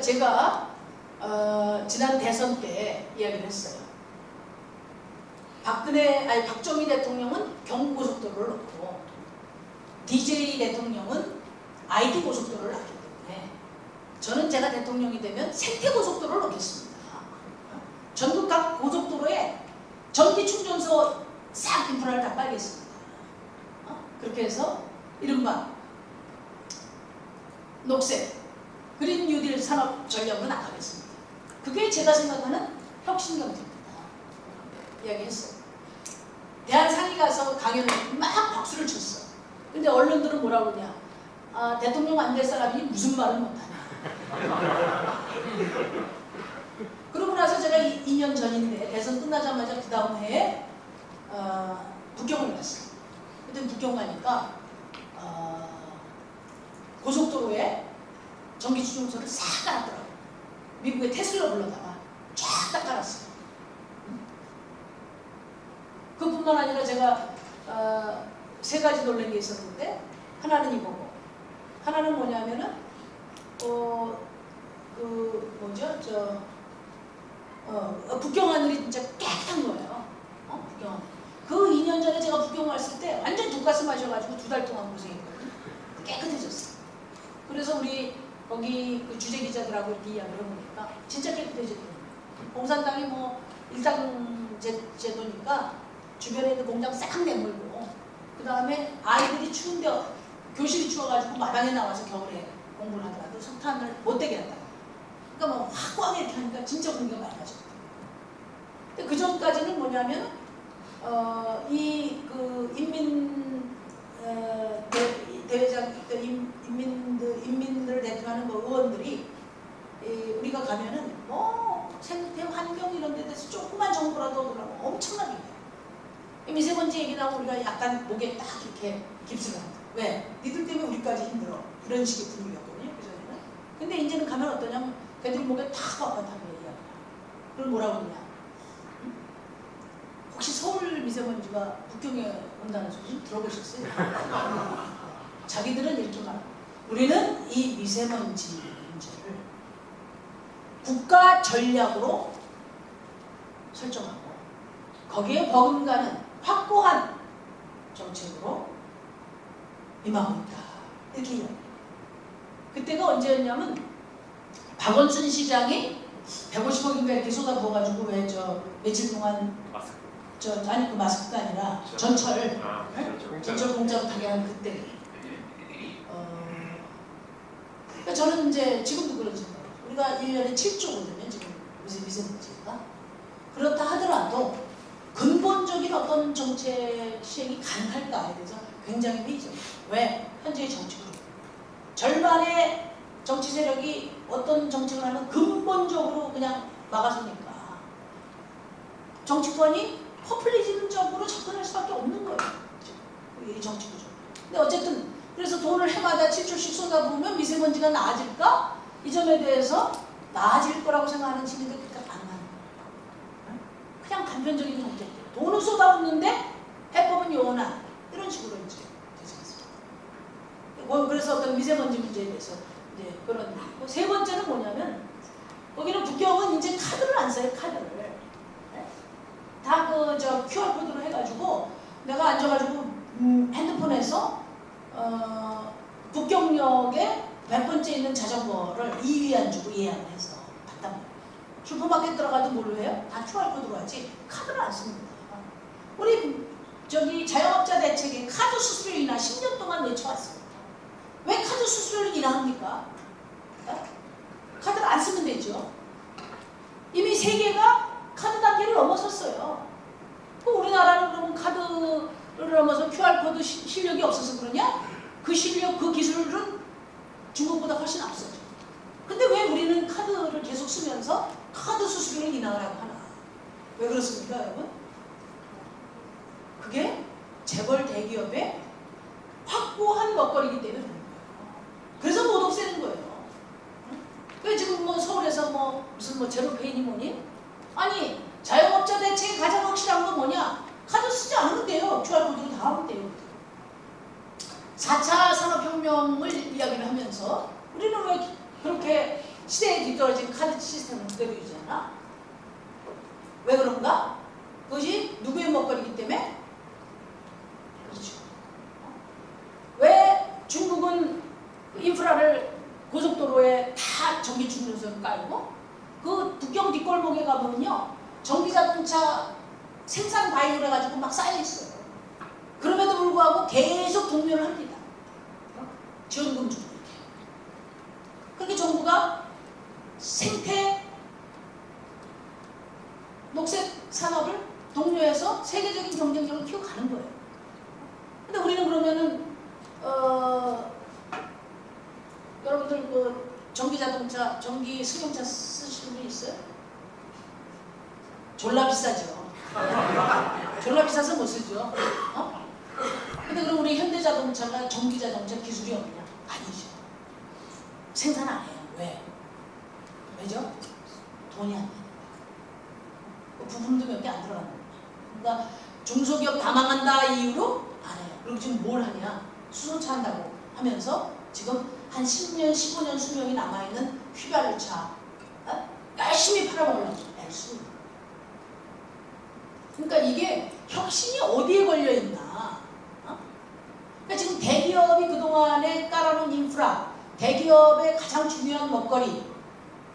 제가 어, 지난 대선 때 이야기를 했어요. 박근혜 아니 박정희 대통령은 경부고속도로를 놓고 DJ 대통령은 IT 고속도로를 놨기 때문에 저는 제가 대통령이 되면 생태 고속도로를 놓겠습니다. 전국 각 고속도로에 전기 충전소 싹 인프라를 다 깔겠습니다. 어? 그렇게 해서 이른바 녹색 그린 뉴딜 산업 전략으로 나가겠습니다. 그게 제가 생각하는 혁신 경제입니다. 이야기했어요. 대한 상이 가서 강연을 막 박수를 쳤어. 근데 언론들은 뭐라 그러냐. 아, 대통령 안 될 사람이 무슨 말을 못하냐. 그러고 나서 제가 2년 전인데 대선 끝나자마자 그 다음 해에 어, 북경을 갔어요. 그때 북경 가니까 어, 고속도로에 전기 추종소를 싹 깔았더라고요. 미국의 테슬라 불러다가 쫙 다 깔았어요. 그뿐만 아니라 제가 어, 세 가지 놀란 게 있었는데 하나는 이거고 하나는 뭐냐면은 어, 그 뭐죠 저 어, 북경 하늘이 진짜 깨끗한 거예요. 어? 북경. 그 2년 전에 제가 북경 왔을 때 완전 독가스 마셔가지고 두 달 동안 고생했거든요. 깨끗해졌어요. 그래서 우리 거기 그 주재 기자들하고 이렇게 이야기를 해보니까 진짜 깨끗해졌더라고요. 공산당이 뭐 일당 제, 제도니까 주변에 있는 공장 싹 내몰고 그 다음에 아이들이 추운데 교실이 추워가지고 마당에 나와서 겨울에 공부를 하더라도 석탄을 못 되게 한다. 그러니까 뭐 확고하게 이렇게 하니까 진짜 공기가 맑아졌다. 근데 그 전까지는 뭐냐면 어, 이 그 인민 어, 대, 대회장 그 인, 인민들 인민들을 대표하는 뭐 의원들이 이, 우리가 가면은 뭐 생태 환경 이런 데 대해서 조그만 정보라도 얻으라고 엄청나게 해요. 미세먼지 얘기 나오면 우리가 약간 목에 딱 이렇게 깁스를 한다. 왜? 니들 때문에 우리까지 힘들어. 이런 식의 분위기였거든요. 그전에는. 근데 이제는 가면 어떠냐면 걔들이 목에 탁 뻣뻣하게 얘기하냐. 그럼 뭐라고 그러냐. 응? 혹시 서울 미세먼지가 북경에 온다는 소리 들어보셨어요? 자기들은 이렇게 말 우리는 이 미세먼지 문제를 국가 전략으로 설정하고 거기에 버금가는 확고한 정책으로 임하고 있다. 이렇게 이야기해요. 그때가 언제였냐면 박원순 시장이 150억인가 이렇게 쏟아부어가지고 왜 저 며칠 동안 마스크. 저 아니 그 마스크가 아니라 전철 아, 네? 그렇죠. 공짜. 전철 공짜로 타게 한 그때 그러니까 저는 이제 지금도 그런 생각이에요. 우리가 1년에 7조거든요. 지금 미세, 미세먼지가. 그렇다 하더라도 근본적인 어떤 정책 시행이 가능할까에 대해서 굉장히 회의적. 왜? 현재의 정치 그룹. 절반의 정치 세력이 어떤 정책을 하면 근본적으로 그냥 막아서니까 정치권이 포퓰리즘적으로 접근할 수밖에 없는 거예요. 이 정치 구조. 근데 어쨌든 그래서 돈을 해마다 7조씩 쏟아부으면 미세먼지가 나아질까? 이 점에 대해서 나아질 거라고 생각하는 시민들 그러니까 안 많아요. 그냥 단편적인 정책. 돈을 쏟아붓는데 해법은 요원한 이런 식으로 이제 되지 않습니까? 뭐 그래서 어떤 미세먼지 문제에 대해서 이제 그런 세 번째는 뭐냐면 거기는 북경은 이제 카드를 안 써요 카드를 다 그 저 QR 코드로 해가지고 내가 앉아가지고 음, 핸드폰에서 어, 북경역에 몇 번째 있는 자전거를 2위안 주고 예약을 해서 봤단 말이에요. 슈퍼마켓 들어가도 뭘로 해요? 다 QR code로 하지 카드를 안 씁니다. 우리 저기 자영업자 대책에 카드 수수료 인하 10년 동안 외쳐왔습니다. 왜 카드 수수료를 인하합니까? 어? 카드를 안 쓰면 되죠. 이미 세계가 카드 단계를 넘어섰어요. 그 우리나라는 그러면 카드 를 넘어서 QR코드 시, 실력이 없어서 그러냐? 그 실력, 그 기술은 중국보다 훨씬 앞서죠. 근데 왜 우리는 카드를 계속 쓰면서 카드 수수료를 인하하라고 하나? 왜 그렇습니까, 여러분? 그게 재벌 대기업의 확고한 먹거리이기 때문에 그런 거예요. 그래서 못 없애는 거예요. 왜 지금 뭐 서울에서 뭐 무슨 뭐 제로페이니 뭐니? 아니 자영업자 대책의 가장 확실한 건 뭐냐? 카드 쓰지 돼요. QR코드로 다 하면 돼요. 4차 산업혁명을 이야기를 하면서 우리는 왜 그렇게 시대에 뒤떨어진 카드 시스템을 그대로 유지하나? 왜 그런가? 그것이 누구의 먹거리이기 때문에? 그렇죠. 왜 중국은 인프라를 고속도로에 다 전기 충전소를 깔고 그 북경 뒷골목에 가보면요 전기자동차 생산 바이오를 해가지고 막 쌓여있어요. 그럼에도 불구하고 계속 동료를 합니다. 지원금 주고 이렇게. 그렇게 정부가 생태 녹색 산업을 독려해서 세계적인 경쟁력을 키워가는 거예요. 근데 우리는 그러면은 어, 여러분들 그 전기 자동차, 전기 승용차 쓰시는 분 있어요? 졸라 비싸죠. 졸라 비싸서 못 쓰죠. 어? 근데 그럼 우리 현대자동차가 전기자동차 기술이 없냐? 아니죠. 생산 안 해요. 왜? 왜죠? 돈이 안 돼요. 그 부품도 몇 개 안 들어가는 거예요. 그러니까 중소기업 다 망한다 이유로 안 해요. 그리고 지금 뭘 하냐? 수소차 한다고 하면서 지금 한 10년, 15년 수명이 남아있는 휘발유차 어? 열심히 팔아먹으려고 있는 그러니까 이게 혁신이 어디에 걸려있나 어? 그러니까 지금 대기업이 그동안에 깔아놓은 인프라 대기업의 가장 중요한 먹거리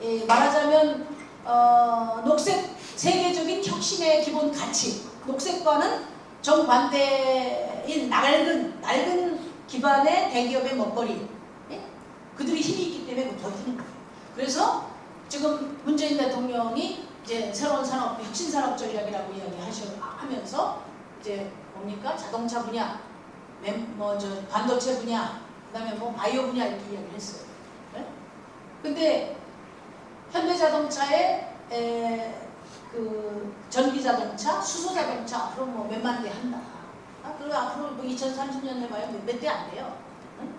예, 말하자면 어, 녹색 세계적인 혁신의 기본 가치 녹색과는 정반대인 낡은 낡은 기반의 대기업의 먹거리 예? 그들이 힘이 있기 때문에 그 버티는 거예요. 그래서 지금 문재인 대통령이 이제 새로운 산업 혁신 산업 전략이라고 이야기하면서 이제 뭡니까 자동차 분야, 뭐저 반도체 분야, 그다음에 뭐 바이오 분야 이렇게 이야기를 했어요. 네? 근데 현대자동차의 에, 그 전기자동차, 수소자동차 앞으로 뭐 몇만 대 한다. 아, 그리고 앞으로 뭐 2030년 해봐야 몇 대 안 돼요. 응?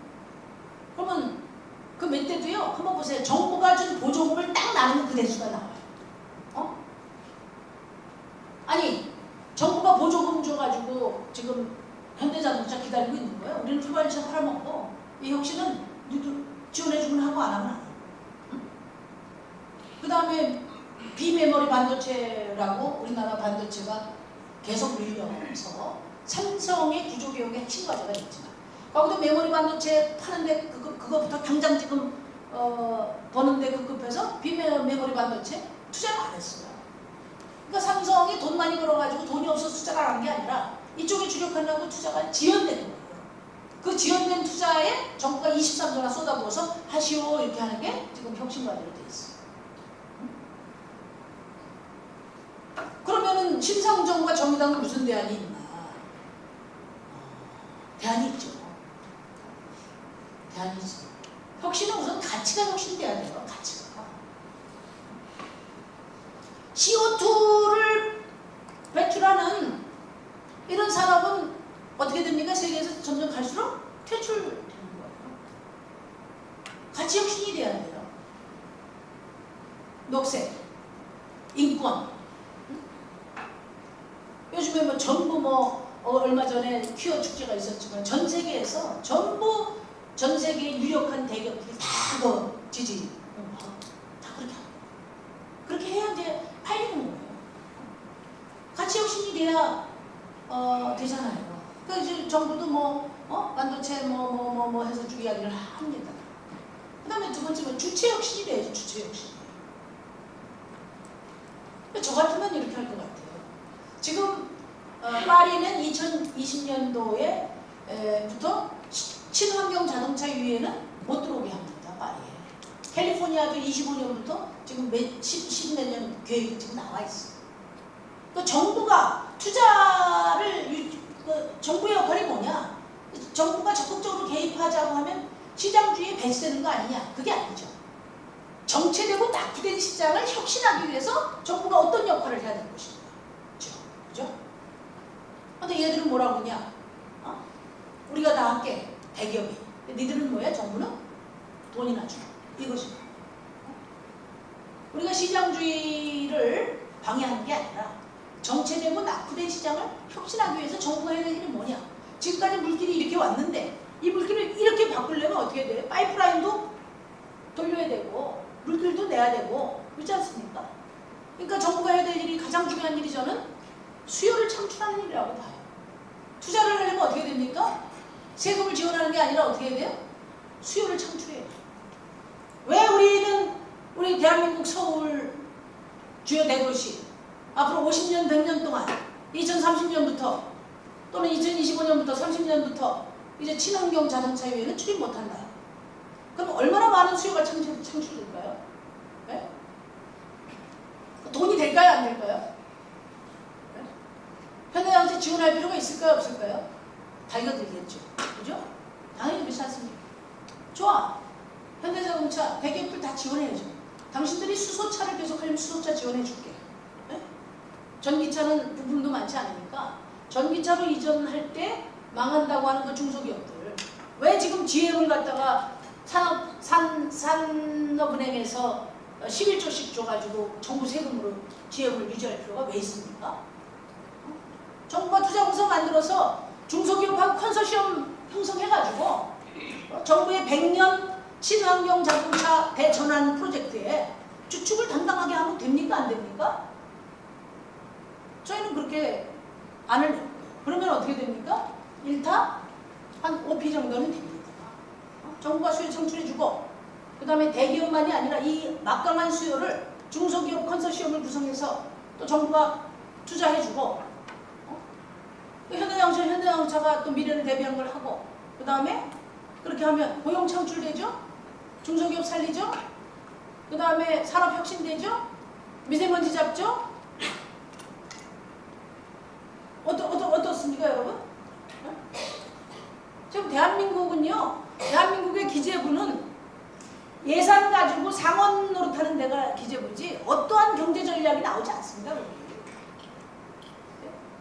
그러면 그 몇 대도요. 한번 보세요. 정부가 준 보조금을 딱 나누면 그 대수가 나와요. 어? 아니 정부가 보조금 줘가지고 지금 현대자동차 기다리고 있는 거예요. 우리는 휘발유차 팔아먹고 이 혁신은 누구 지원해주면 하고 안 하면 안 해요. 그 다음에 비메모리 반도체라고 우리나라 반도체가 계속 밀려서 삼성의 구조개혁의 핵심 과제가 있지만 거기도 메모리 반도체 파는데 그거, 그거부터 당장 지금 어, 버는데 급급해서 비메모리 반도체 투자를 안 했어요. 그러니까 삼성이 돈 많이 벌어가지고 돈이 없어서 투자를 안한 게 아니라 이쪽에 주력하려고 투자가 지연되는 거예요. 그 지연된 투자에 정부가 23조나 쏟아부어서 하시오 이렇게 하는 게 지금 혁신과제로 돼 있어요. 그러면은 심상정부가 정의당은 무슨 대안이 있나? 대안이 있죠. 대안이 있어. 혁신은 우선 가치가 혁신돼야 돼요. 가치가. CO2를 배출하는 이런 산업은 어떻게 됩니까? 세계에서 점점 갈수록 퇴출되는 거예요. 가치 혁신이 돼야 돼요. 녹색, 인권, 요즘에 뭐 전부 뭐 어, 얼마 전에 퀴어 축제가 있었지만 전 세계에서 전부 전 세계 유력한 대기업들이 다 그 지지 어, 다 그렇게 하고 그렇게 해야 이제 팔리는 거예요. 가치 혁신이 돼야 어, 되잖아요. 그래서 정부도 뭐 어? 반도체 뭐 뭐 뭐 뭐 해서 쭉 이야기를 합니다. 그 다음에 두 번째는 주체 혁신이 돼야지 주체 혁신. 저 같으면 이렇게 할 것 같아요. 지금 어, 파리는 2020년도에 부터 친환경 자동차 유예는 못 들어오게 합니다. 파리에. 캘리포니아도 25년부터 지금 몇, 10, 10몇년 계획이 지금 나와 있어요. 그 정부가 투자를 그 정부의 역할이 뭐냐? 정부가 적극적으로 개입하자고 하면 시장주의에 배치되는 거 아니냐? 그게 아니죠. 정체되고 낙후된 시장을 혁신하기 위해서 정부가 어떤 역할을 해야 되는 것인가? 그죠? 그죠? 근데 얘들은 뭐라고 하냐? 어? 우리가 다 함께 대기업이. 니들은 뭐야? 정부는 돈이나 줘. 이것이. 우리가 시장주의를 방해하는 게 아니라 정체되고 낙후된 시장을 혁신하기 위해서 정부가 해야 될 일이 뭐냐? 지금까지 물길이 이렇게 왔는데 이 물길을 이렇게 바꾸려면 어떻게 돼? 파이프라인도 돌려야 되고 물길도 내야 되고 그렇지 않습니까? 그러니까 정부가 해야 될 일이 가장 중요한 일이 저는 수요를 창출하는 일이라고 봐요. 투자를 하려면 어떻게 됩니까? 세금을 지원하는 게 아니라 어떻게 해야 돼요? 수요를 창출해야 돼요. 왜 우리는 우리 대한민국 서울 주요 대도시 앞으로 50년, 100년 동안 2030년부터 또는 2025년부터 30년부터 이제 친환경 자동차 유예는 출입 못한다. 그럼 얼마나 많은 수요가 창출, 창출될까요? 네? 돈이 될까요? 안 될까요? 네? 현대자동차 지원할 필요가 있을까요? 없을까요? 달겨들겠죠. 그죠? 당연히 그렇지 않습니까? 좋아. 현대자동차 대기업들 다 지원해야죠. 당신들이 수소차를 계속 하려면 수소차 지원해줄게. 네? 전기차는 부품도 많지 않으니까 전기차로 이전할 때 망한다고 하는 그 중소기업들 왜 지금 GM을 갖다가 산업, 산, 산업은행에서 11조씩 줘가지고 정부 세금으로 GM을 유지할 필요가 왜 있습니까? 정부가 투자공사 만들어서 중소기업하고 컨소시엄 형성해가지고 어, 정부의 100년 친환경 자동차 대전환 프로젝트에 주축을 담당하게 하면 됩니까? 안 됩니까? 저희는 그렇게 안 하려고 그러면 어떻게 됩니까? 일타 한 5피 정도는 됩니다. 어? 정부가 수요 창출해주고 그 다음에 대기업만이 아니라 이 막강한 수요를 중소기업 컨소시엄을 구성해서 또 정부가 투자해주고 어? 그 현대자동차, 현대자동차가 또 미래를 대비한 걸 하고 그 다음에 그렇게 하면 고용 창출되죠? 중소기업 살리죠? 그 다음에 산업 혁신되죠? 미세먼지 잡죠? 어떠, 어떠, 어떻습니까 여러분? 어? 지금 대한민국은요 대한민국의 기재부는 예산 가지고 상원 노릇하는 데가 기재부지 어떠한 경제 전략이 나오지 않습니다.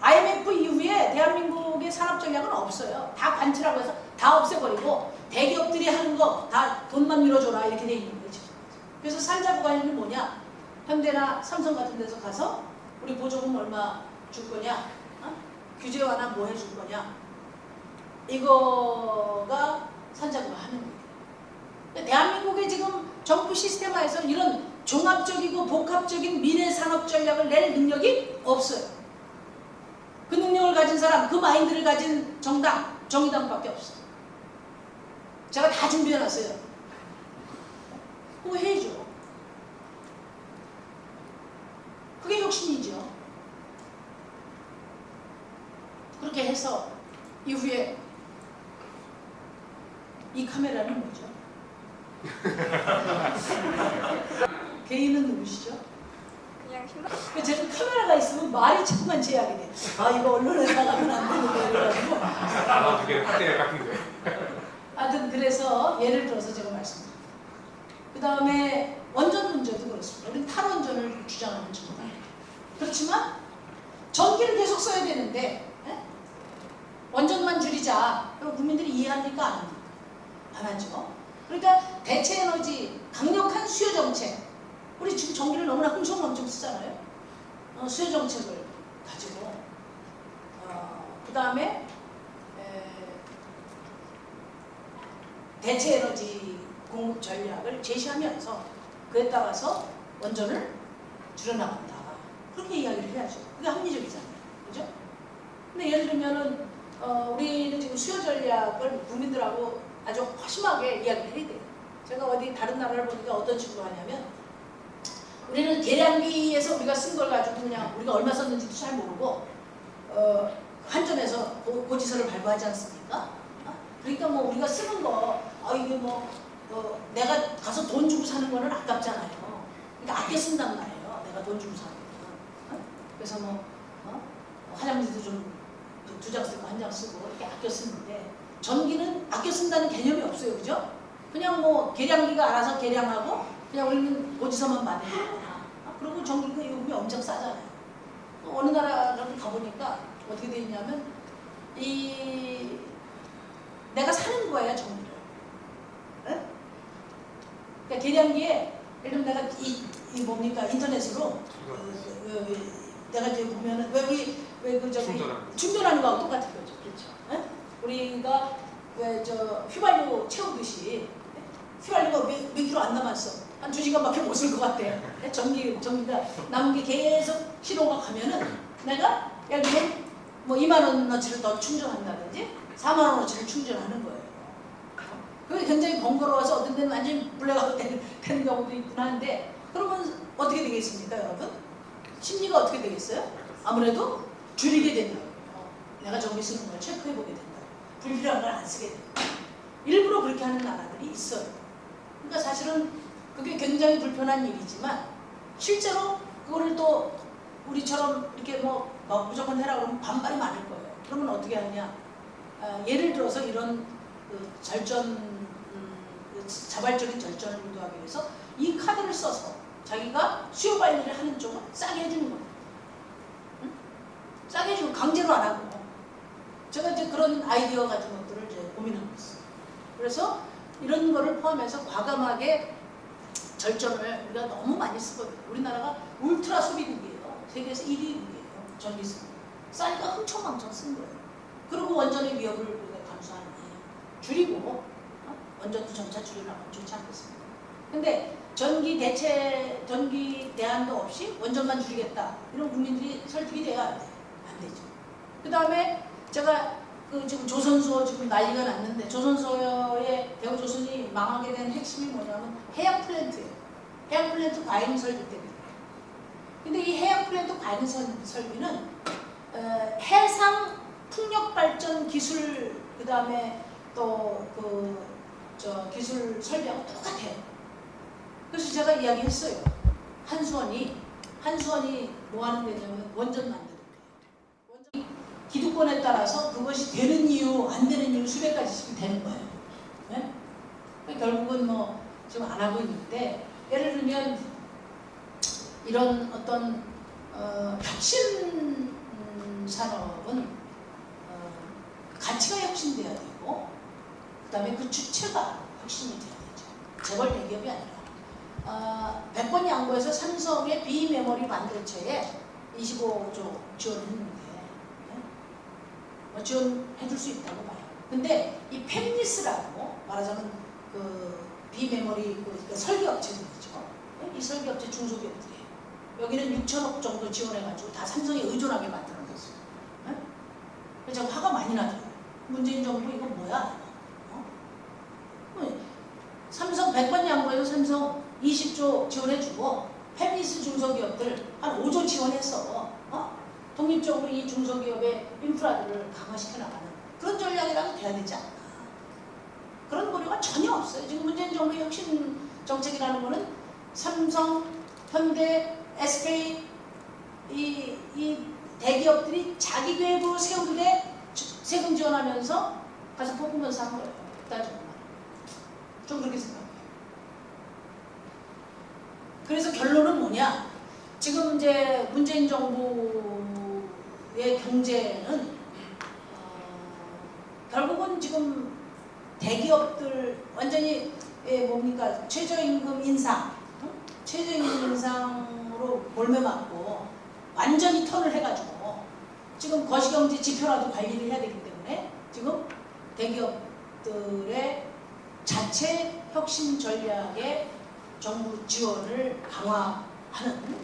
IMF 이후에 대한민국의 산업 전략은 없어요. 다 관치라고 해서 다 없애버리고 대기업들이 하는 거 다 돈만 밀어줘라 이렇게 돼 있는 거죠. 그래서 살자고 하는 뭐냐? 현대나 삼성 같은 데서 가서 우리 보조금 얼마 줄 거냐? 어? 규제 완화 뭐 해줄 거냐? 이거가 산자부가 하는 거예요. 대한민국의 지금 정부 시스템화에서 이런 종합적이고 복합적인 미래 산업 전략을 낼 능력이 없어요. 그 능력을 가진 사람, 그 마인드를 가진 정당, 정의당밖에 없어. 제가 다 준비해놨어요. 그거 해야죠. 그게 혁신이죠. 그렇게 해서 이후에 이 카메라는 뭐죠? 개인은 누구시죠? 그냥 신발 그 제가 카메라가 있으면 말이 자꾸만 제약이 돼. 아 이거 언론에 나가면 안 되는데 이래가지고. 아, 두개 확대가 같은데. 하여튼 그래서 예를 들어서 제가 말씀드릴게요. 그 다음에 원전 문제도 그렇습니다. 우리는 탈원전을 주장하는 정당. 그렇지만 전기를 계속 써야 되는데 예? 원전만 줄이자. 그럼 국민들이 이해합니까? 안 합니까? 안 하죠. 그러니까 대체 에너지, 강력한 수요 정책. 우리 지금 전기를 너무나 흥청망청 쓰잖아요. 어, 수요 정책을 가지고 어, 그 다음에 대체 에너지 공급 전략을 제시하면서 그에 따라서 원전을 줄여나간다. 그렇게 이야기를 해야죠. 그게 합리적이잖아요. 그죠? 근데 예를 들면은 어, 우리는 지금 수요 전략을 국민들하고 아주 허심하게 이야기를 해야 돼요. 제가 어디 다른 나라를 보니까 어떤 식으로 하냐면 우리는 계량기에서 우리가 쓴 걸 가지고 그냥 우리가 얼마 썼는지도 잘 모르고 어, 한전에서 고, 고지서를 발부하지 않습니까? 어? 그러니까 뭐 우리가 쓰는 거 아, 이게 뭐 어, 내가 가서 돈 주고 사는 거는 아깝잖아요. 그러니까 아껴 쓴단 말이에요. 내가 돈 주고 사는 거. 어? 그래서 뭐 어? 화장지도 좀 두 장 쓰고 한 장 쓰고 이렇게 아껴 쓰는데 전기는 아껴 쓴다는 개념이 없어요. 그죠? 그냥 뭐 계량기가 알아서 계량하고 그냥 우리는 고지서만 거야. 아, 그리고 전기가 요금이 엄청 싸잖아요. 또 어느 나라를 가보니까 어떻게 돼 있냐면 이 내가 사는 거예요 전기를. 예? 그러니까 계량기에 예를 들면 내가 이, 이 뭡니까 인터넷으로 어, 어, 내가 이제 보면은 왜 우리 왜그 저기 충전하는 거하고 똑같은 거죠. 그렇죠. 예? 우리가 왜 저 휘발유 채우듯이 예? 휘발유가 몇, 몇 킬로 안 남았어. 한 두 시간밖에 못 쓸 것 같아요. 전기 전기가 남은 게 계속 신호가 가면은 내가 예를 들면 뭐 2만 원어치를 더 충전한다든지 4만 원어치를 충전하는 거예요. 그게 굉장히 번거로워서 어떤 데는 완전히 블랙아웃 되는, 경우도 있긴 한데 그러면 어떻게 되겠습니까 여러분? 심리가 어떻게 되겠어요? 아무래도 줄이게 된다고요. 내가 전기 쓰는 걸 체크해보게 된다. 불필요한 걸 안 쓰게 된다. 일부러 그렇게 하는 나라들이 있어요. 그러니까 사실은 그게 굉장히 불편한 일이지만 실제로 그거를 또 우리처럼 이렇게 뭐, 뭐 무조건 해라 그러면 반발이 많을 거예요. 그러면 어떻게 하냐? 아, 예를 들어서 이런 그 절전, 음, 그 자발적인 절전을 유도하기 위해서 이 카드를 써서 자기가 수요 관리를 하는 쪽은 싸게 해주는 거예요. 응? 싸게 해주고 강제로 안 하고. 제가 이제 그런 아이디어 같은 것들을 이제 고민하고 있어요. 그래서 이런 거를 포함해서 과감하게 절전을 우리가 너무 많이 쓰거든요. 우리나라가 울트라 소비국이에요. 세계에서 1위국이에요. 전기 쓰는. 싸니까 흥청망청 쓴 거예요. 그리고 원전의 위협을 우리가 감수하는 줄이고 어? 원전도 점차 줄여나가면 좋지 않겠습니까? 근데 전기 대체, 전기 대안도 없이 원전만 줄이겠다. 이런 국민들이 설득이 돼야 안, 되죠. 그 다음에 제가 그 지금 조선소 지금 난리가 났는데 조선소의 대우 조선이 망하게 된 핵심이 뭐냐면 해양 플랜트예요. 해양 플랜트 과잉 설비 때문에. 근데 이 해양 플랜트 과잉 설- 설비는 어, 해상 풍력 발전 기술 그 다음에 또 그 저 기술 설비하고 똑같아요. 그래서 제가 이야기했어요. 한수원이 한수원이 뭐 하는 데냐면 원전 만드는 데예요. 원전 기득권에 따라서 그것이 되는 이유 안 되는 이유 수백 가지씩 되는 거예요. 네? 그러니까 결국은 뭐 지금 안 하고 있는데 예를 들면 이런 어떤 어, 혁신 음, 산업은 어, 가치가 혁신돼야 되고 그 다음에 그 주체가 혁신이 돼야 되죠. 재벌 대기업이 아니라 어, 100번 양보해서 삼성의 비메모리 반도체에 25조 지원했는데 네? 뭐 지원해 줄 수 있다고 봐요. 근데 이 펜리스라고 말하자면 그 비메모리 그, 그 설계업체들이죠. 이 설계업체 중소기업들이에요. 여기는 6천억 정도 지원해가지고 다 삼성에 의존하게 만들어놨어요. 네? 그래서 화가 많이 나더라고요. 문재인 정부 이거 뭐야? 어? 뭐, 삼성 100번 양보해서 삼성 20조 지원해주고 펜리스 중소기업들 한 5조 지원해서 어? 독립적으로 이 중소기업의 인프라들을 강화시켜 나가는 그런 전략이라도 돼야 되지 않나. 그런 고려가 전혀 없어요. 지금 문재인 정부의 혁신 정책이라는 거는 삼성, 현대, SK 이, 이 대기업들이 자기 세우는데 주- 세금 지원하면서 가서 뽑으면서 한 거예요. 따지고. 좀 그렇게 생각해요. 그래서 결론은 뭐냐? 지금 이제 문재인 정부의 경제는 어, 결국은 지금 대기업들 완전히 예, 뭡니까 최저임금 인상, 응? 최저임금 인상으로 몰매 맞고 완전히 턴을 해가지고 지금 거시경제 지표라도 관리를 해야 되기 때문에 지금 대기업들의 자체 혁신 전략에 정부 지원을 강화하는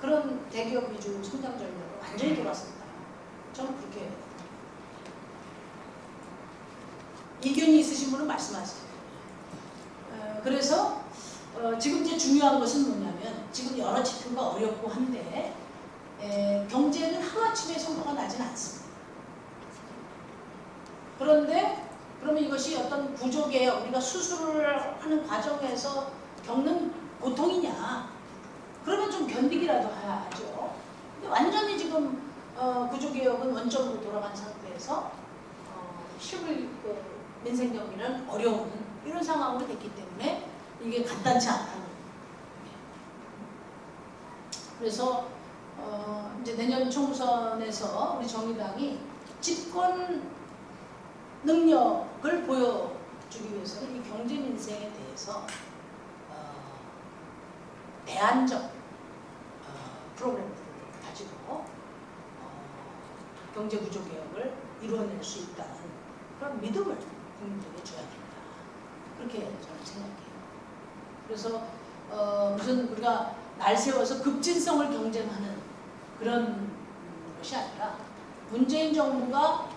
그런 대기업 위주 성장 전략으로 완전히 돌아섰다. 저는 그렇게 이견이 있으신 분은 말씀하세요. 어, 그래서 어, 지금 이제 중요한 것은 뭐냐면 지금 여러 지표가 어렵고 한데 에, 경제는 하루아침에 성과가 나진 않습니다. 그런데 그러면 이것이 어떤 구조개혁, 우리가 수술을 하는 과정에서 겪는 고통이냐? 그러면 좀 견디기라도 하죠. 근데 완전히 지금 어, 구조개혁은 원점으로 돌아간 상태에서 어, 실물 그 민생 경기는 어려운 이런 상황으로 됐기 때문에 이게 간단치 않다는 거예요. 그래서 어, 이제 내년 총선에서 우리 정의당이 집권 능력을 보여주기 위해서는 이 경제 민생에 대해서 어, 대안적 어, 프로그램들을 가지고 어, 경제 구조 개혁을 이루어낼 수 있다는 그런 믿음을 국민들에게 줘야 된다. 그렇게 저는 생각해요. 그래서 어, 무슨 우리가 날 세워서 급진성을 경쟁하는 그런 것이 아니라 문재인 정부가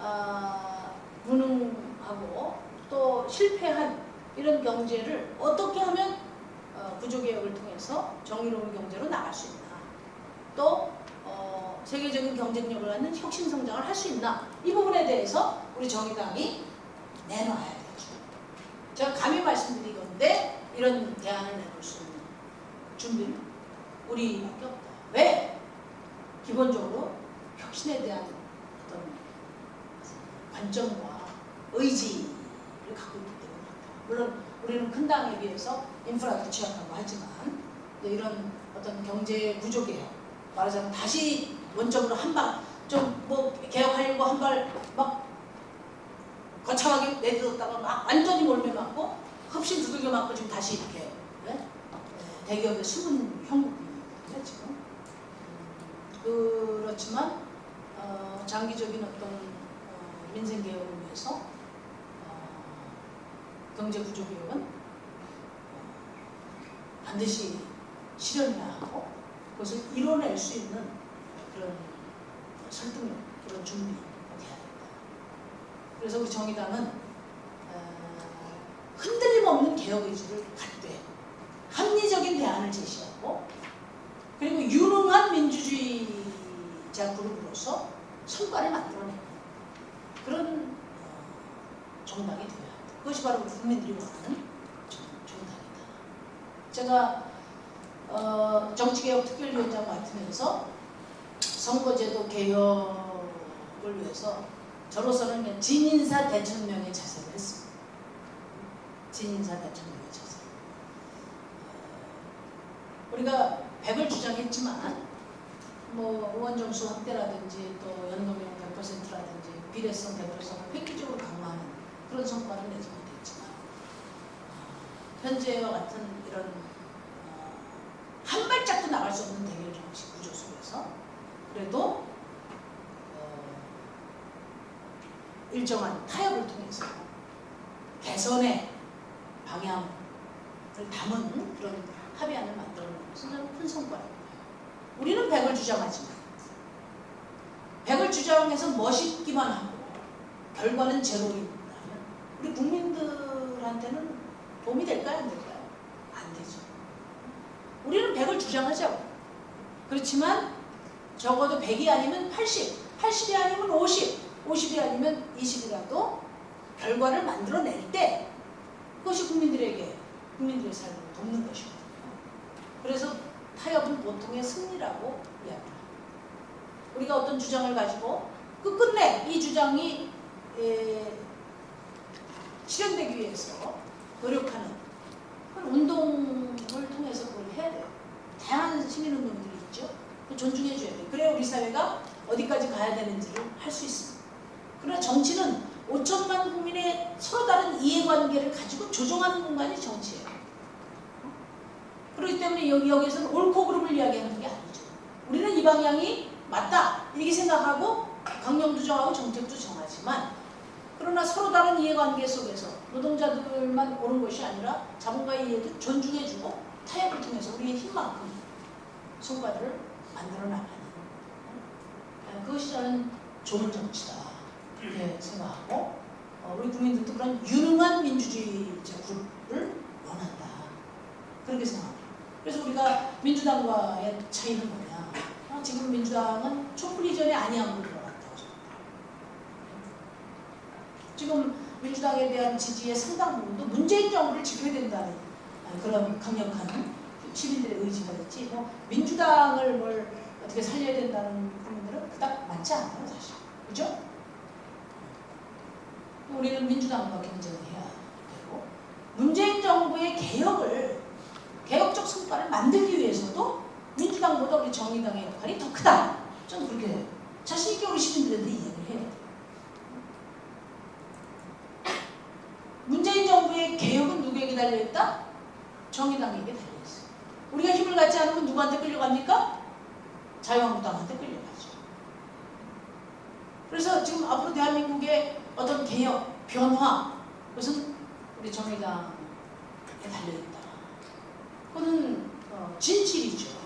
아, 무능하고 또 실패한 이런 경제를 어떻게 하면 어, 구조개혁을 통해서 정의로운 경제로 나갈 수 있나 또 어, 세계적인 경쟁력을 갖는 혁신 성장을 할 수 있나 이 부분에 대해서 우리 정의당이 내놔야 되죠. 제가 감히 말씀드리건데 이런 대안을 내놓을 수 있는 준비는 우리밖에 없다. 왜? 기본적으로 혁신에 대한 어떤 관점과 의지를 갖고 있기 때문입니다. 물론 우리는 큰 당에 비해서 인프라도 취약하고 하지만 네, 이런 어떤 경제 구조 개혁 말하자면 다시 원점으로 한발좀뭐 개혁하려고 한 발 막 거창하게 내딛었다가 막 완전히 몰매 맞고 흡신 두들겨 맞고 지금 다시 이렇게 네? 네, 대기업의 숨은 형국이거든요 지금 음, 그렇지만 어, 장기적인 어떤 어, 민생 개혁을 위해서 어, 경제 구조 개혁은 어, 반드시 실현해야 하고 그것을 이뤄낼 수 있는 그런 설득력, 그런 준비가 돼야 된다. 그래서 우리 정의당은 어, 흔들림 없는 개혁 의지를 갖되 합리적인 대안을 제시하고 그리고 유능한 민주주의자 그룹으로서 성과를 만들어내는 그런 어, 정당이 되어야 한다. 그것이 바로 국민들이 원하는 정- 정당이다. 제가 어, 정치개혁 특별위원장 맡으면서 선거제도 개혁을 위해서 저로서는 그냥 진인사 대천명의 자세를 했습니다. 진인사 대천명의 자세. 어, 우리가 100을 주장했지만 뭐 의원 점수 확대라든지 또 연금형 100%라든지 비례성 100%를 획기적으로 강화하는 그런 성과를 내지 못했지만 어, 현재와 같은 이런 어, 한 발짝도 나갈 수 없는 대결 정치 구조 속에서 그래도 어, 일정한 타협을 통해서 개선의 방향을 담은 그런 합의안을 만들어내는 것은 큰 성과입니다. 우리는 100을 주장하지만 100을 주장해서 멋있기만 하고 결과는 제로입니다. 우리 국민들한테는 도움이 될까요? 안 될까요? 안 되죠. 우리는 100을 주장하자고. 그렇지만 적어도 100이 아니면 80, 80이 아니면 50, 50이 아니면 20이라도 결과를 만들어낼 때 그것이 국민들에게 국민들의 삶을 돕는 것이거든요. 그래서 타협은 보통의 승리라고 이야기합니다. 우리가 어떤 주장을 가지고 끝끝내 이 주장이 에, 실현되기 위해서 노력하는 운동을 통해서 그걸 해야 돼요. 다양한 시민운동들이 있죠. 존중해줘야 돼요. 그래야 우리 사회가 어디까지 가야 되는지를 할 수 있습니다. 그러나 정치는 5천만 국민의 서로 다른 이해관계를 가지고 조정하는 공간이 정치예요. 그렇기 때문에 여기, 여기서는 옳고 그름을 이야기하는 게 아니죠. 우리는 이 방향이 맞다 이렇게 생각하고 강령도 정하고 정책도 정하지만 그러나 서로 다른 이해관계 속에서 노동자들만 오는 것이 아니라 자본가의 이해도 존중해주고 타협을 통해서 우리의 힘만큼 성과들을 만들어 나가는 어, 그것이 저는 좋은 정치다 이렇게 생각하고 어, 우리 국민들도 그런 유능한 민주주의자 그룹을 원한다 그렇게 생각합니다. 그래서 우리가 민주당과의 차이는 뭐냐 어, 지금 민주당은 촛불 이전에 아니함으로 들어갔다고 생각합니다. 지금 민주당에 대한 지지의 상당 부분도 문재인 정부를 지켜야 된다는 아, 그런 강력한 시민들의 의지가 있지 뭐 민주당을 뭘 어떻게 살려야 된다는 국민들은 그닥 많지 않아요 사실 그죠? 우리는 민주당과 경쟁을 해야 되고 문재인 정부의 개혁을 개혁적 성과를 만들기 위해서도 민주당보다 우리 정의당의 역할이 더 크다 저는 그렇게 자신 있게 우리 시민들한테 이야기를 해야 돼요 문재인 정부의 개혁은 누구에게 달려있다? 정의당에게 달려있어요. 우리가 힘을 갖지 않으면 누구한테 끌려갑니까? 자유한국당한테 끌려가죠. 그래서 지금 앞으로 대한민국의 어떤 개혁, 변화, 그것은 우리 정의당에 달려있다. 진실이죠.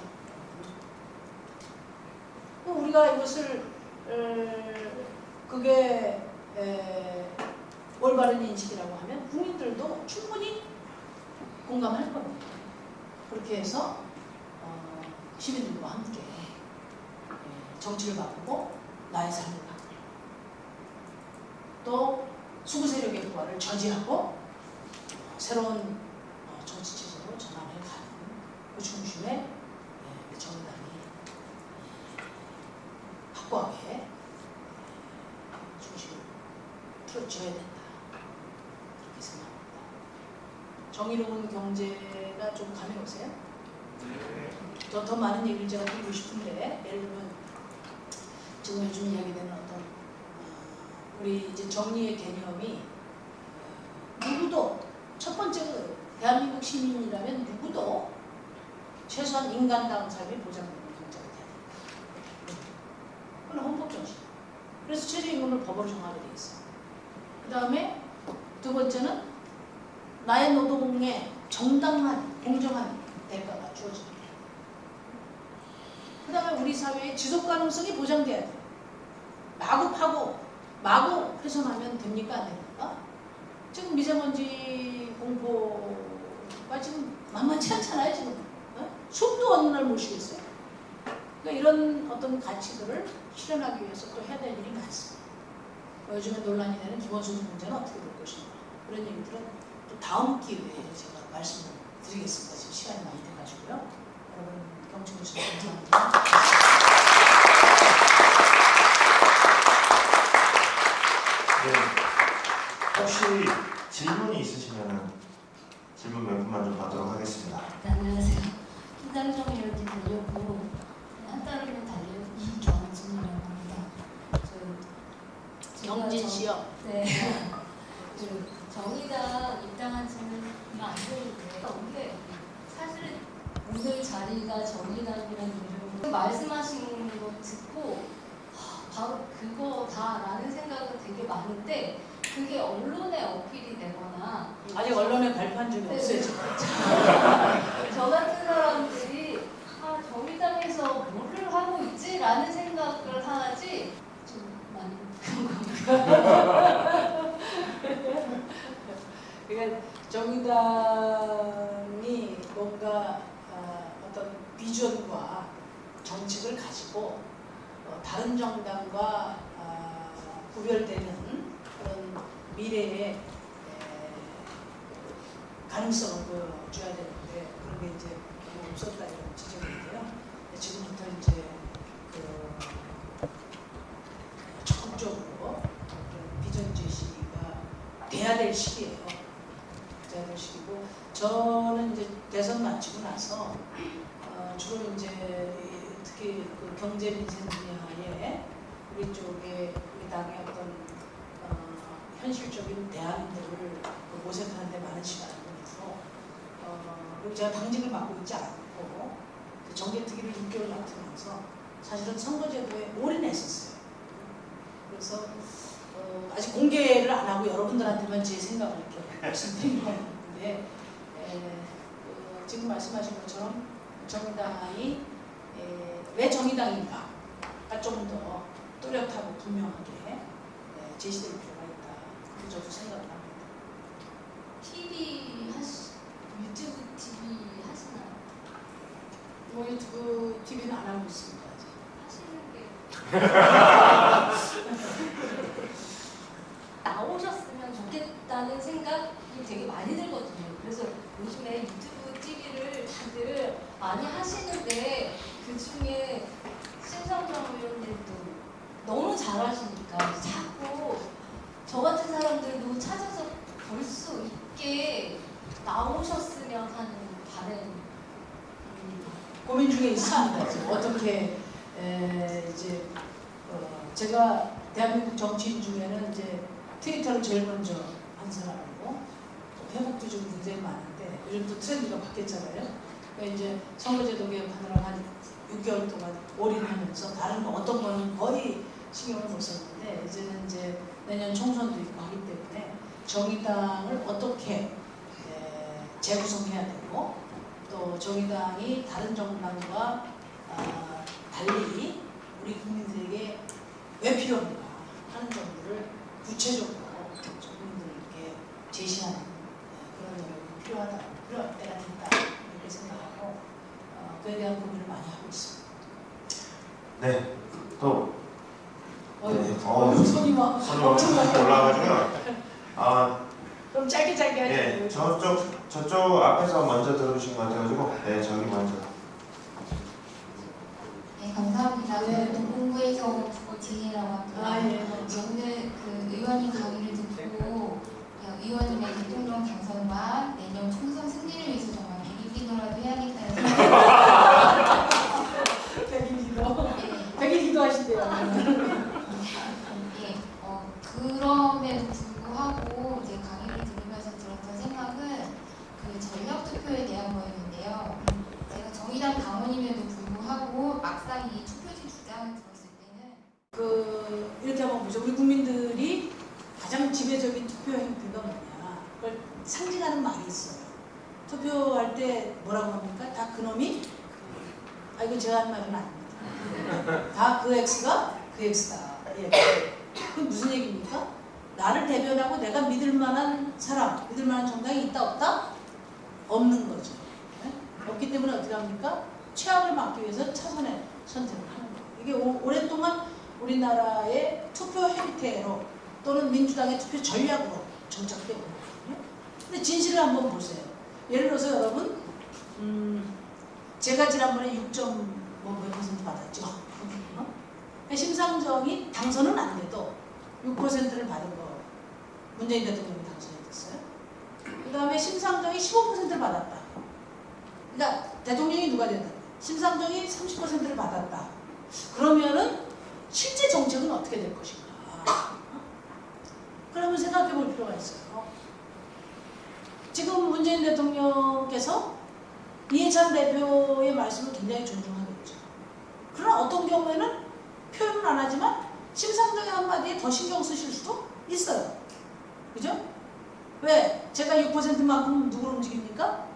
또 우리가 이것을 에, 그게 에, 올바른 인식이라고 하면 국민들도 충분히 공감할 겁니다. 그렇게 해서 어, 시민들과 함께 예, 정치를 바꾸고 나의 삶을 바꾸고 또 수구 세력의 부활을 저지하고 어, 새로운 어, 정치 체제로 전환해 가는 그 중심에 예, 정당이 예, 확고하게 중심을 틀어줘야 된다. 그렇게 생각합니다. 정의로운 경제가 좀 감이 오세요? 더, 더 많은 얘기를 제가 드리고 싶은데 예를 들면 지금 요즘 이야기되는 어떤 어, 우리 이제 정리의 개념이 어, 누구도 첫 번째 그 대한민국 시민이라면 누구도 최소한 인간다운 삶이 보장되는 경제가 돼야 된다. 그건 헌법 정신. 그래서 최저임금을 법으로 정하게 돼 있어요. 그 다음에 두 번째는 나의 노동에 정당한 공정한 대가가 주어집니다. 그 다음에 우리 사회의 지속 가능성이 보장돼야 돼요. 마구 파고 마구 훼손하면 됩니까 안 됩니까? 지금 미세먼지 공포가 지금 만만치 않잖아요 지금 어? 숨도 어느 날못 쉬겠어요. 그러니까 이런 어떤 가치들을 실현하기 위해서 또 해야 될 일이 많습니다. 뭐 요즘에 논란이 되는 기본소득 문제는 어떻게 될 것인가 그런 얘기들은 또 다음 기회에 제가 말씀을 드리겠습니다. 지금 시간이 많이 돼가지고요. 여러분 경청해 주셔서 감사합니다. 네. 혹시 질문이 있으시면 질문 몇 분만 좀 받도록 하겠습니다. 네, 안녕하세요. 김장정이라도 달렸고 한 달이면 달려 이경진이라고 합니다. 제가 씨요. 정- 네. 그 정의당 입당한 지는 얼마 안 되는데 이게 사실은 오늘 자리가 정의당이라는 이름으로 말씀하신 거 듣고 하, 바로 그거다라는 생각은 되게 많은데 그게 언론에 어필이 되거나 아직 언론에 발표한 적이 네, 없어요. 네. 지금. 저 같은 사람들이 아 정의당에서 뭐를 하고 있지라는 생각을 하지 좀 많이 그러니까 정의당이 뭔가 아, 어떤 비전과 정책을 가지고 어, 다른 정당과 아, 구별되는 그런 미래의 에, 가능성을 보여줘야 되는데 그런 게 이제 없었다 이런 지적인데요. 지금부터 이제 그 적극적으로 좀 비전 제시가 돼야 될 시기예요. 돼야 될 시기고 저는 이제 대선 마치고 나서 어, 주로 이제 이- 특히 그 경제 민생 분야에 우리 쪽에 우리 당의 어떤 어, 현실적인 대안들을 그 모색하는 데 많은 시간을 보내서 어, 그리고 제가 당직을 맡고 있지 않고 그 정계특위를 6개월 맡으면서 사실은 선거제도에 올인했었어요. 그래서 어, 아직 공개를 안 하고 여러분들한테만 제 생각을 이렇게 말씀드린 건데 에, 그 지금 말씀하신 것처럼 정당이 에, 왜 정의당인가 좀더 뚜렷하고 분명하게 에, 제시될. 그렇게 저도 합니다. TV 하시 유튜브 TV 하시나요? 뭐 유튜브 TV는 안 하고 있습니다. 아직. 하시는 게 나오셨으면 좋겠다는 생각이 되게 많이 들거든요. 그래서 요즘에 유튜브 TV를 다들 많이 하시는데 그 중에 신성정 의원님도 너무 잘하시니까 자꾸 저 같은 사람들도 찾아서 볼 수 있게 나오셨으면 하는 바람입니다. 고민 중에 있습니다. 어떻게 에, 이제 어, 제가 대한민국 정치인 중에는 이제 트위터를 제일 먼저 한 사람이고 또 회복도 좀 굉장히 많은데 요즘 또 트렌드가 바뀌었잖아요. 그러니까 이제 선거제도 개혁하느라 한 6개월 동안 올인하면서 다른 거 어떤 거는 거의 신경을 못 썼는데 이제는 이제 내년 총선도 있고 하기 때문에 정의당을 어떻게 에, 재구성해야 되고 또 정의당이 다른 정당과 아, 달리 우리 국민들에게 왜 필요한가 하는 점들을 구체적으로 국민들께 제시하는 네, 그런 노력이 필요하다, 필요할 때가 됐다 이렇게 생각하고 어, 그에 대한 고민을 많이 하고 있습니다. 네. 또 네. 어휴, 손이 막 손이 엄청 올라가지고요. 아, 그럼 짧게 짧게 하죠. 예, 저쪽 저쪽 앞에서 먼저 들어주신 것 같아가지고, 네, 저기 먼저. 네, 감사합니다. 네. 공부에서 지혜라고 합니다. 아 예. 오늘 그 의원님 강의를 듣고 야, 의원님의 대통령 당선과 내년 총선 승리를 위해서 정말 백일기도라도 해야겠다는 생각이 백일 기도. 네, 백일 기도 하신대요. 예, 어, 그럼에도 불구하고 이제 강의를 들으면서 들었던 생각은 그 전력 투표에 대한 거였는데요. 제가 정의당 당원임에도 불구하고 막상 이 투표지 주장을 들었을 때는 그 이렇게 한번 보죠. 우리 국민들이 가장 지배적인 투표 행태가 뭐냐? 그걸 상징하는 말이 있어요. 투표할 때 뭐라고 합니까? 다 그놈이 아 이거 제가 한 말은 아닙니다. 다 그 X가 그 X다. 예. 그 무슨 얘기입니까? 나를 대변하고 내가 믿을 만한 사람, 믿을 만한 정당이 있다 없다? 없는 거죠. 예? 없기 때문에 어떻게 합니까? 최악을 막기 위해서 차선의 선택을 하는 거예요. 이게 오, 오랫동안 우리나라의 투표 행태로 또는 민주당의 투표 전략으로 정착되어 온 거거든요. 근데 진실을 한번 보세요. 예를 들어서 여러분, 음, 제가 지난번에 6.뭐몇 퍼센트 받았죠. 어? 심상정이 당선은 안 돼도 6%를 받은 거 문재인 대통령이 당선이 됐어요. 그 다음에 심상정이 15%를 받았다. 그러니까 대통령이 누가 된다? 심상정이 30%를 받았다. 그러면은 실제 정책은 어떻게 될 것인가? 그러면 생각해 볼 필요가 있어요. 문재인 대통령께서 이해찬 대표의 말씀을 굉장히 존중하겠죠. 그러나 어떤 경우에는 표현은 안 하지만 심상정의 한마디에 더 신경 쓰실 수도 있어요. 그죠? 왜? 제가 6%만큼 누구를 움직입니까?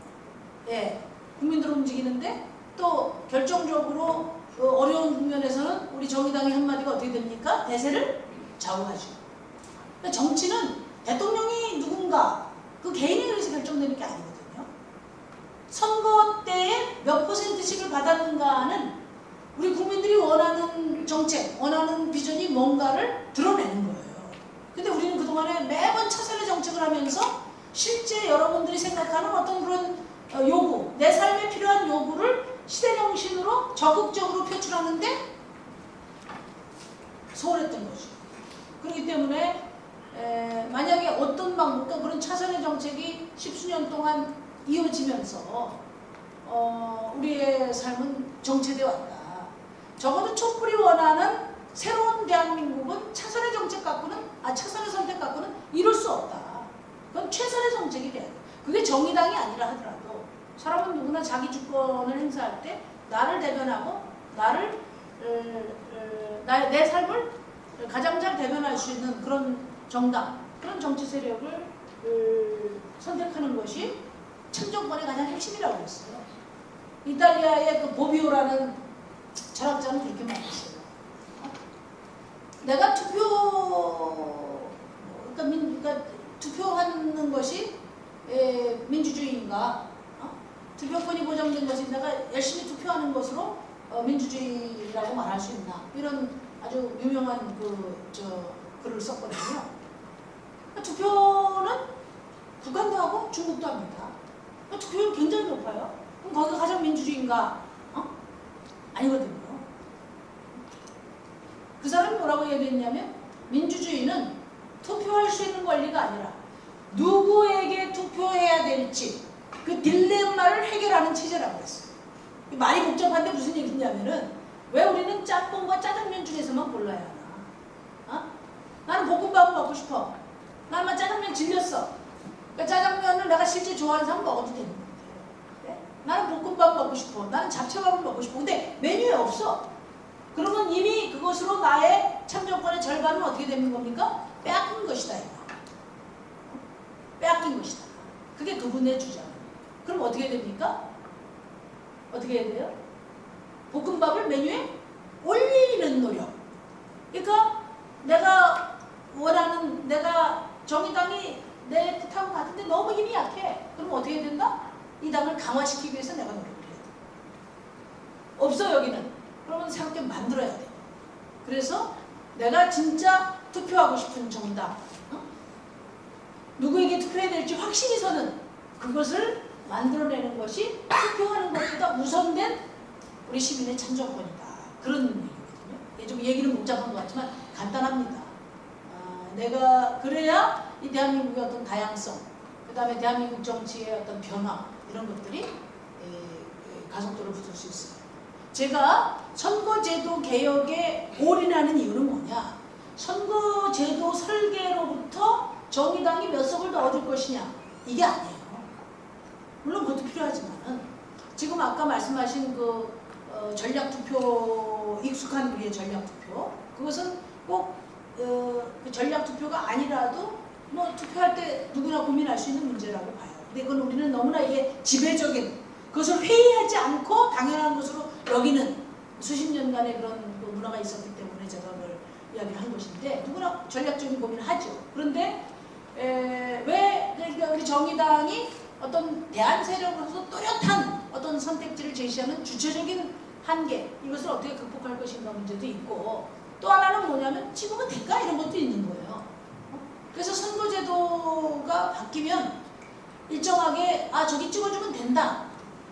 예, 국민들을 움직이는데 또 결정적으로 어, 어려운 국면에서는 우리 정의당의 한마디가 어떻게 됩니까? 대세를 좌우하죠. 정치는 대통령이 누군가 그 개인에 의해서 결정되는 게 아니거든요. 선거 때에 몇 퍼센트씩을 받았는가는 우리 국민들이 원하는 정책, 원하는 비전이 뭔가를 드러내는 거예요. 근데 우리는 그동안에 매번 차선의 정책을 하면서 실제 여러분들이 생각하는 어떤 그런 어, 요구, 내 삶에 필요한 요구를 시대 정신으로 적극적으로 표출하는데 소홀했던 거죠. 그렇기 때문에 에, 만약에 어떤 방법, 그러니까 그런 차선의 정책이 십수년 동안 이어지면서 어, 우리의 삶은 정체되어 왔다. 적어도 촛불이 원하는 새로운 대한민국은 차선의 정책 갖고는 아 차선의 선택 갖고는 이룰 수 없다. 그건 최선의 정책이 돼야 돼. 그게 정의당이 아니라 하더라도 사람은 누구나 자기 주권을 행사할 때 나를 대변하고 나를 어, 어, 나, 내 삶을 가장 잘 대변할 수 있는 그런 정당, 그런 정치 세력을 어, 선택하는 것이 참정권의 가장 핵심이라고 했어요. 이탈리아의 그 보비오라는 철학자는 그렇게 말했어요. 내가 투표, 그러니까, 민, 그러니까 투표하는 것이 에, 민주주의인가? 어? 투표권이 보장된 것이 내가 열심히 투표하는 것으로 어, 민주주의라고 말할 수 있나? 이런 아주 유명한 그 저 글을 썼거든요. 투표는 북한도 하고 중국도 합니다. 투표율 굉장히 높아요. 그럼 거기가 가장 민주주의인가? 어? 아니거든요. 그 사람이 뭐라고 얘기했냐면 민주주의는 투표할 수 있는 권리가 아니라 누구에게 투표해야 될지 그 딜레마를 해결하는 체제라고 했어요. 말이 복잡한데 무슨 얘기냐면은 왜 우리는 짬뽕과 짜장면 중에서만 골라야 하나? 어? 나는 볶음밥을 먹고 싶어. 나는 짜장면 질렸어. 그러니까 짜장면을 내가 실제 좋아하는 사람 먹어도 되는 건데. 네? 나는 볶음밥 먹고 싶어. 나는 잡채밥을 먹고 싶어. 근데 메뉴에 없어. 그러면 이미 그것으로 나의 참정권의 절반은 어떻게 되는 겁니까? 빼앗긴 것이다. 이거. 빼앗긴 것이다. 그게 그분의 주장. 그럼 어떻게 됩니까? 어떻게 해야 돼요? 볶음밥을 메뉴에 올리는 노력. 그러니까 내가 원하는 내가 정의당이 내 뜻하고 같은데 너무 힘이 약해. 그럼 어떻게 해야 된다? 이 당을 강화시키기 위해서 내가 노력을 해야 돼. 없어 여기는. 그러면 새롭게 만들어야 돼. 그래서 내가 진짜 투표하고 싶은 정당 어? 누구에게 투표해야 될지 확신이 서는 그것을 만들어내는 것이 투표하는 것보다 우선된 우리 시민의 참정권이다. 그런 얘기거든요. 이게 좀 얘기는 복잡한 것 같지만 간단합니다. 아, 내가 그래야 이 대한민국의 어떤 다양성, 그 다음에 대한민국 정치의 어떤 변화 이런 것들이 가속도를 붙을 수 있어요. 제가 선거제도 개혁에 올인하는 이유는 뭐냐? 선거제도 설계로부터 정의당이 몇 석을 더 얻을 것이냐? 이게 아니에요. 물론 그것도 필요하지만은 지금 아까 말씀하신 그 어, 전략 투표 익숙한 우리의 전략 투표 그것은 꼭 어, 그 전략 투표가 아니라도 뭐 투표할 때 누구나 고민할 수 있는 문제라고 봐요. 근데 그건 우리는 너무나 이게 지배적인 그것을 회의하지 않고 당연한 것으로 여기는 수십 년간의 그런 그 문화가 있었기 때문에 제가 그걸 이야기를 한 것인데 누구나 전략적인 고민을 하죠. 그런데 에, 왜 그러니까 우리 정의당이 어떤 대한 세력으로서 또렷한 어떤 선택지를 제시하는 주체적인 한계 이것을 어떻게 극복할 것인가 문제도 있고 또 하나는 뭐냐면 찍으면 될까 이런 것도 있는 거예요. 어? 그래서 선거제도가 바뀌면 일정하게 아 저기 찍어주면 된다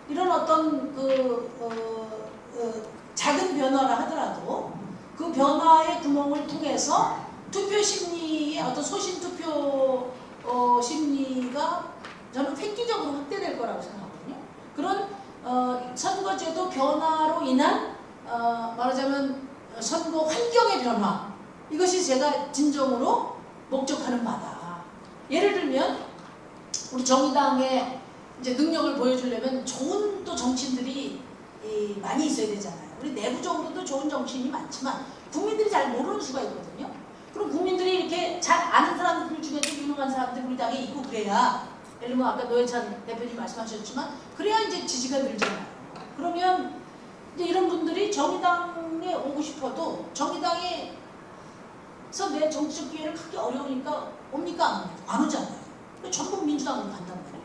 이런 어떤 그 어, 어, 작은 변화라 하더라도 그 변화의 구멍을 통해서 투표 심리의 어떤 소신 투표 어, 심리가 저는 획기적으로 확대될 거라고 생각하거든요. 그런 어, 선거제도 변화로 인한 어, 말하자면 선거 환경의 변화 이것이 제가 진정으로 목적하는 바다. 예를 들면 우리 정의당의 이제 능력을 보여주려면 좋은 또 정치인들이 이, 많이 있어야 되잖아요. 우리 내부적으로도 좋은 정치인이 많지만 국민들이 잘 모르는 수가 있거든요. 그럼 국민들이 이렇게 잘 아는 사람들 중에도 유능한 사람들이 우리 당에 있고 그래야 예를 들면 아까 노회찬 대표님 말씀하셨지만 그래야 이제 지지가 늘잖아요. 그러면 이제 이런 분들이 정의당 에 오고 싶어도 정의당에서 내 정치적 기회를 갖기 어려우니까 옵니까 안 오잖아요. 전부 민주당으로 간단 말이에요.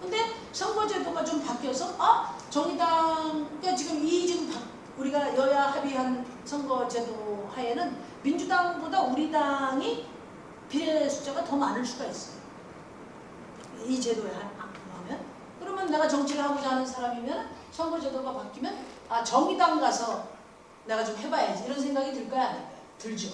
근데 선거제도가 좀 바뀌어서 아 정의당 그러니까 지금 이 지금 바- 우리가 여야 합의한 선거제도 하에는 민주당보다 우리 당이 비례 숫자가 더 많을 수가 있어요. 이 제도에 하- 하면 그러면 내가 정치를 하고자 하는 사람이면 선거제도가 바뀌면 아 정의당 가서 내가 좀 해봐야지 이런 생각이 들까요? 들죠.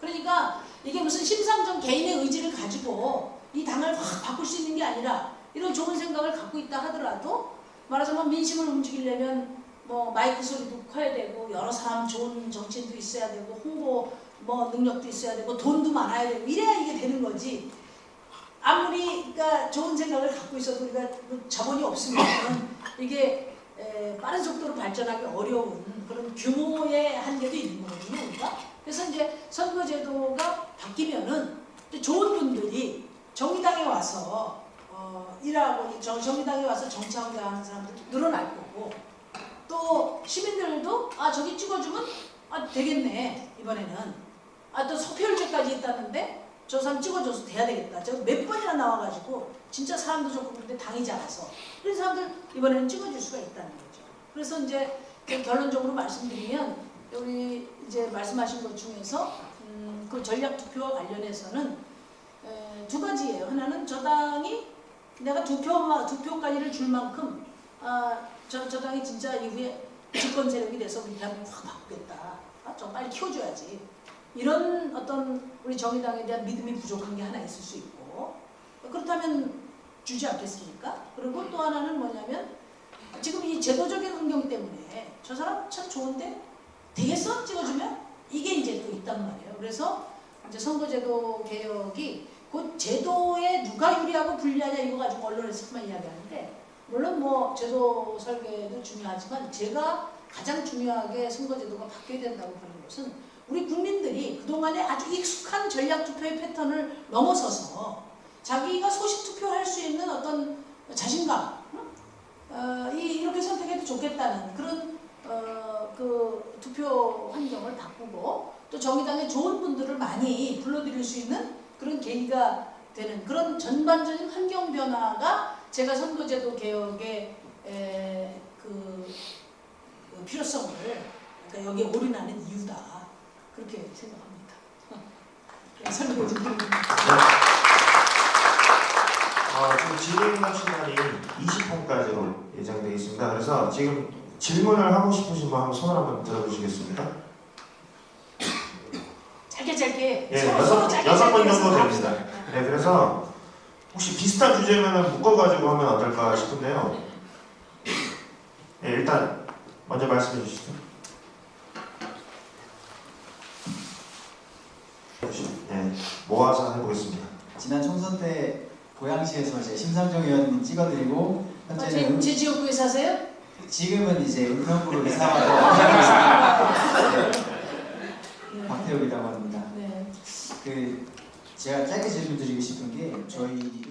그러니까 이게 무슨 심상정 개인의 의지를 가지고 이 당을 확 바꿀 수 있는 게 아니라 이런 좋은 생각을 갖고 있다 하더라도 말하자면 민심을 움직이려면 뭐 마이크 소리도 커야 되고 여러 사람 좋은 정치인도 있어야 되고 홍보 뭐 능력도 있어야 되고 돈도 많아야 되고 이래야 이게 되는 거지 아무리 그러니까 좋은 생각을 갖고 있어도 우리가 뭐 자본이 없으면 이게 에, 빠른 속도로 발전하기 어려운 그런 규모의 한계도 있는 거거든요 우리가 그래서 이제 선거제도가 바뀌면은 좋은 분들이 정의당에 와서 어, 일하고 정, 정의당에 와서 정치하고자 하는 사람들도 늘어날 거고 또 시민들도 아 저기 찍어주면 아 되겠네 이번에는. 아또 서표율제까지 있다는데 저 사람 찍어줘서 돼야 되겠다. 제가 몇 번이나 나와가지고 진짜 사람도 좋고 그런데 당이 작아서. 그런 사람들 이번에는 찍어줄 수가 있다는 거죠. 그래서 이제 그 결론적으로 말씀드리면 우리 이제 말씀하신 것 중에서 음, 그 전략 투표와 관련해서는 에, 두 가지예요 하나는 저당이 내가 두 표만 두 표까지를 줄 만큼 아, 저, 저 당이 진짜 이후에 집권 세력이 돼서 대한민국 확 바꾸겠다. 아, 좀 빨리 키워줘야지. 이런 어떤 우리 정의당에 대한 믿음이 부족한 게 하나 있을 수 있고 그렇다면 주지 않겠습니까? 그리고 또 하나는 뭐냐면 지금 이 제도적인 환경 때문에 저 사람 참 좋은데 되겠어? 찍어주면 이게 이제 또 있단 말이에요. 그래서 이제 선거제도 개혁이 그 제도에 누가 유리하고 불리하냐 이거 가지고 언론에서만 이야기하는데 물론 뭐 제도 설계도 중요하지만 제가 가장 중요하게 선거제도가 바뀌어야 된다고 보는 것은 우리 국민들이 그동안에 아주 익숙한 전략 투표의 패턴을 넘어서서 자기가 소식 투표할 수 있는 어떤 자신감 응? 어, 이, 이렇게 선택해도 좋겠다는 그런 어, 그 투표 환경을 바꾸고 또 정의당에 좋은 분들을 많이 불러들일 수 있는 그런 계기가 되는 그런 전반적인 환경 변화가 제가 선거제도 개혁의 에, 그, 그 필요성을 그러니까 여기에 올인하는 이유다 그렇게 생각합니다. 네, 설명 좀 드립니다. 어, 지금 질의응답 시간이 20분까지로 예정되어 있습니다. 그래서 지금 질문을 하고 싶으신 분 한번 손을 한번 들어주시겠습니까? 짧게 짧게 예, 서로 여섯- 서로 짧게 여섯 번 정도 됩니다. 네, 그래서 혹시 비슷한 주제면 묶어가지고 하면 어떨까 싶은데요. 네, 일단 먼저 말씀해 주시죠. 네, 모아서 해보겠습니다. 지난 총선 때 고양시에서 이제 심상정 의원님 찍어드리고 아, 현재는 제, 제 지역구에 사세요? 지금은 이제 은평구로 이사와서 박태욱이라고 합니다. 네. 그 제가 짧게 질문 드리고 싶은 게 저희